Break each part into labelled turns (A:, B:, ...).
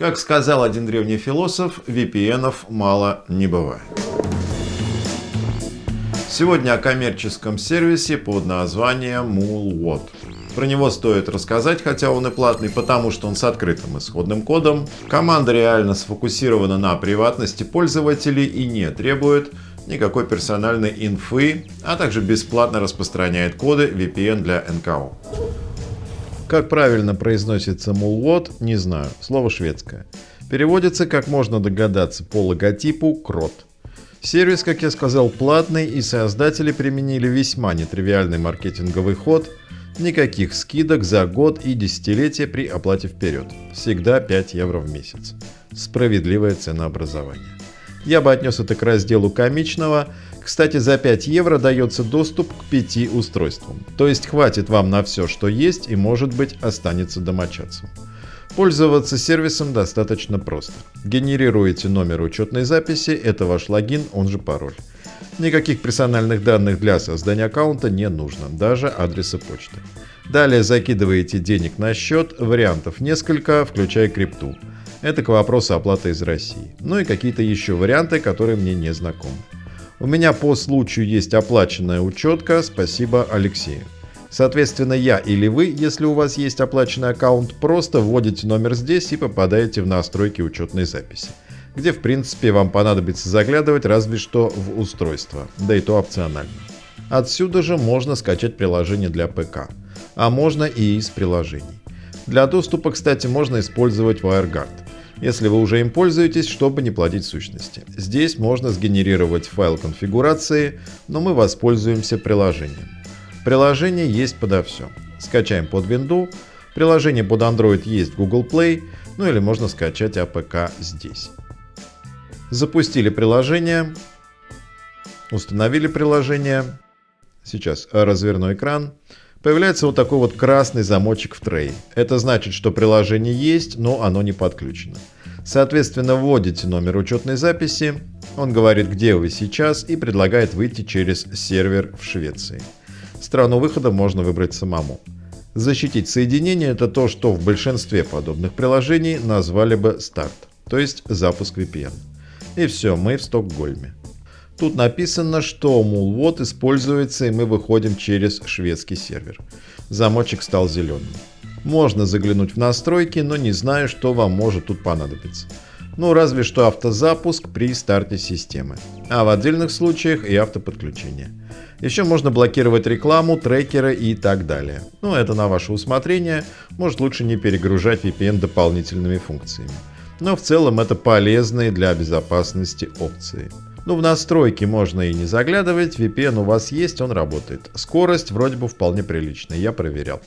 A: Как сказал один древний философ, VPN мало не бывает. Сегодня о коммерческом сервисе под названием Moolwot. Про него стоит рассказать, хотя он и платный, потому что он с открытым исходным кодом. Команда реально сфокусирована на приватности пользователей и не требует никакой персональной инфы, а также бесплатно распространяет коды VPN для НКО. Как правильно произносится Moolwot, не знаю, слово шведское. Переводится, как можно догадаться, по логотипу крот. Сервис, как я сказал, платный и создатели применили весьма нетривиальный маркетинговый ход – Никаких скидок за год и десятилетия при оплате вперед. Всегда 5 евро в месяц. Справедливое ценообразование. Я бы отнес это к разделу комичного. Кстати, за 5 евро дается доступ к 5 устройствам. То есть хватит вам на все, что есть и может быть останется домочадцем. Пользоваться сервисом достаточно просто. Генерируете номер учетной записи, это ваш логин, он же пароль. Никаких персональных данных для создания аккаунта не нужно, даже адреса почты. Далее закидываете денег на счет, вариантов несколько, включая крипту. Это к вопросу оплаты из России. Ну и какие-то еще варианты, которые мне не знакомы. У меня по случаю есть оплаченная учетка, спасибо Алексею. Соответственно, я или вы, если у вас есть оплаченный аккаунт, просто вводите номер здесь и попадаете в настройки учетной записи где в принципе вам понадобится заглядывать разве что в устройство, да и то опционально. Отсюда же можно скачать приложение для ПК, а можно и из приложений. Для доступа, кстати, можно использовать WireGuard, если вы уже им пользуетесь, чтобы не платить сущности. Здесь можно сгенерировать файл конфигурации, но мы воспользуемся приложением. Приложение есть подо все. Скачаем под Windows, приложение под Android есть в Google Play, ну или можно скачать APK здесь. Запустили приложение. Установили приложение. Сейчас разверну экран. Появляется вот такой вот красный замочек в трее. Это значит, что приложение есть, но оно не подключено. Соответственно, вводите номер учетной записи. Он говорит, где вы сейчас и предлагает выйти через сервер в Швеции. Страну выхода можно выбрать самому. Защитить соединение – это то, что в большинстве подобных приложений назвали бы старт, то есть запуск VPN. И все, мы в Стокгольме. Тут написано, что Moolwot используется и мы выходим через шведский сервер. Замочек стал зеленым. Можно заглянуть в настройки, но не знаю, что вам может тут понадобиться. Ну, разве что автозапуск при старте системы. А в отдельных случаях и автоподключение. Еще можно блокировать рекламу, трекеры и так далее. Но это на ваше усмотрение. Может лучше не перегружать VPN дополнительными функциями но в целом это полезные для безопасности опции. Ну, в настройки можно и не заглядывать, VPN у вас есть, он работает. Скорость вроде бы вполне приличная, я проверял.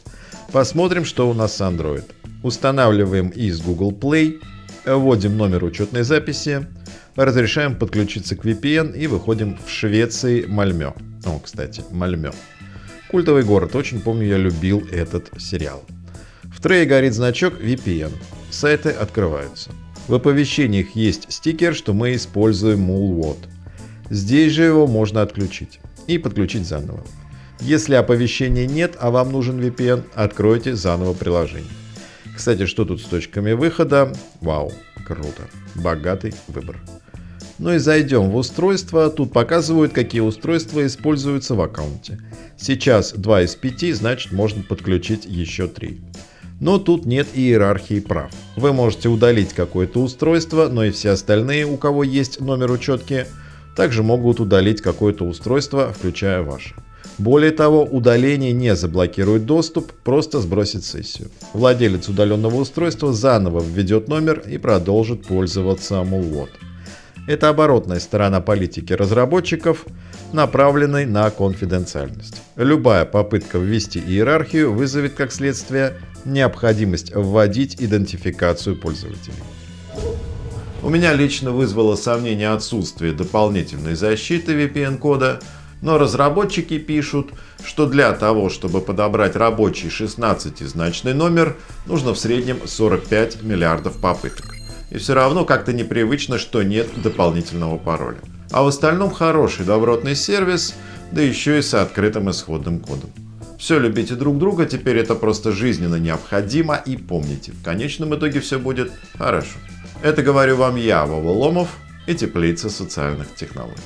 A: Посмотрим, что у нас с Android. Устанавливаем из Google Play, вводим номер учетной записи, разрешаем подключиться к VPN и выходим в Швеции Мальмё. О, кстати, Мальмё. Культовый город, очень помню, я любил этот сериал. В трее горит значок VPN. Сайты открываются. В оповещениях есть стикер, что мы используем Moolwot. Здесь же его можно отключить и подключить заново. Если оповещения нет, а вам нужен VPN, откройте заново приложение. Кстати, что тут с точками выхода? Вау, круто. Богатый выбор. Ну и зайдем в устройство. Тут показывают, какие устройства используются в аккаунте. Сейчас 2 из 5, значит можно подключить еще 3. Но тут нет иерархии прав. Вы можете удалить какое-то устройство, но и все остальные, у кого есть номер учетки, также могут удалить какое-то устройство, включая ваше. Более того, удаление не заблокирует доступ, просто сбросит сессию. Владелец удаленного устройства заново введет номер и продолжит пользоваться Moolwot. Это оборотная сторона политики разработчиков, направленной на конфиденциальность. Любая попытка ввести иерархию вызовет как следствие необходимость вводить идентификацию пользователей. У меня лично вызвало сомнение отсутствие дополнительной защиты VPN-кода, но разработчики пишут, что для того, чтобы подобрать рабочий 16-значный номер, нужно в среднем 45 миллиардов попыток. И все равно как-то непривычно, что нет дополнительного пароля. А в остальном хороший добротный сервис, да еще и с открытым исходным кодом. Все любите друг друга, теперь это просто жизненно необходимо и помните, в конечном итоге все будет хорошо. Это говорю вам я, Вова Ломов и Теплица социальных технологий.